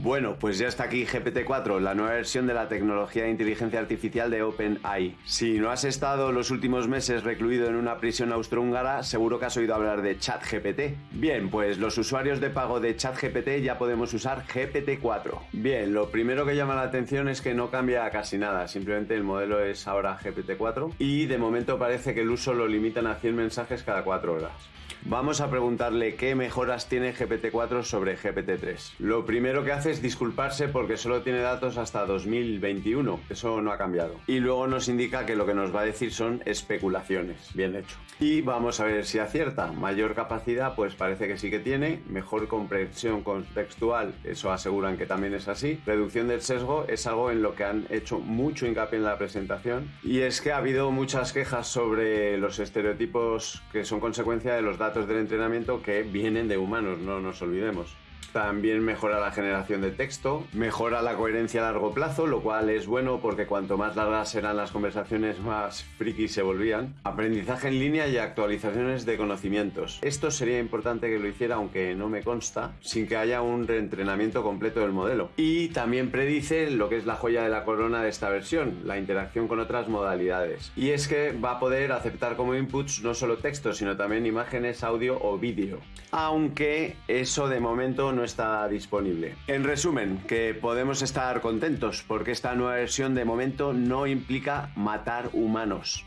Bueno, pues ya está aquí GPT-4, la nueva versión de la tecnología de inteligencia artificial de OpenAI. Si no has estado los últimos meses recluido en una prisión austrohúngara, seguro que has oído hablar de ChatGPT. Bien, pues los usuarios de pago de ChatGPT ya podemos usar GPT-4. Bien, lo primero que llama la atención es que no cambia casi nada, simplemente el modelo es ahora GPT-4 y de momento parece que el uso lo limitan a 100 mensajes cada 4 horas. Vamos a preguntarle qué mejoras tiene GPT-4 sobre GPT-3. Lo primero que hace es disculparse porque solo tiene datos hasta 2021, eso no ha cambiado. Y luego nos indica que lo que nos va a decir son especulaciones, bien hecho. Y vamos a ver si acierta. Mayor capacidad, pues parece que sí que tiene. Mejor comprensión contextual, eso aseguran que también es así. Reducción del sesgo es algo en lo que han hecho mucho hincapié en la presentación. Y es que ha habido muchas quejas sobre los estereotipos que son consecuencia de los datos del entrenamiento que vienen de humanos, no nos olvidemos. También mejora la generación de texto, mejora la coherencia a largo plazo, lo cual es bueno porque cuanto más largas eran las conversaciones, más friki se volvían. Aprendizaje en línea y actualizaciones de conocimientos. Esto sería importante que lo hiciera, aunque no me consta, sin que haya un reentrenamiento completo del modelo. Y también predice lo que es la joya de la corona de esta versión, la interacción con otras modalidades. Y es que va a poder aceptar como inputs no solo texto, sino también imágenes, audio o vídeo. Aunque eso de momento está disponible. En resumen, que podemos estar contentos porque esta nueva versión de momento no implica matar humanos.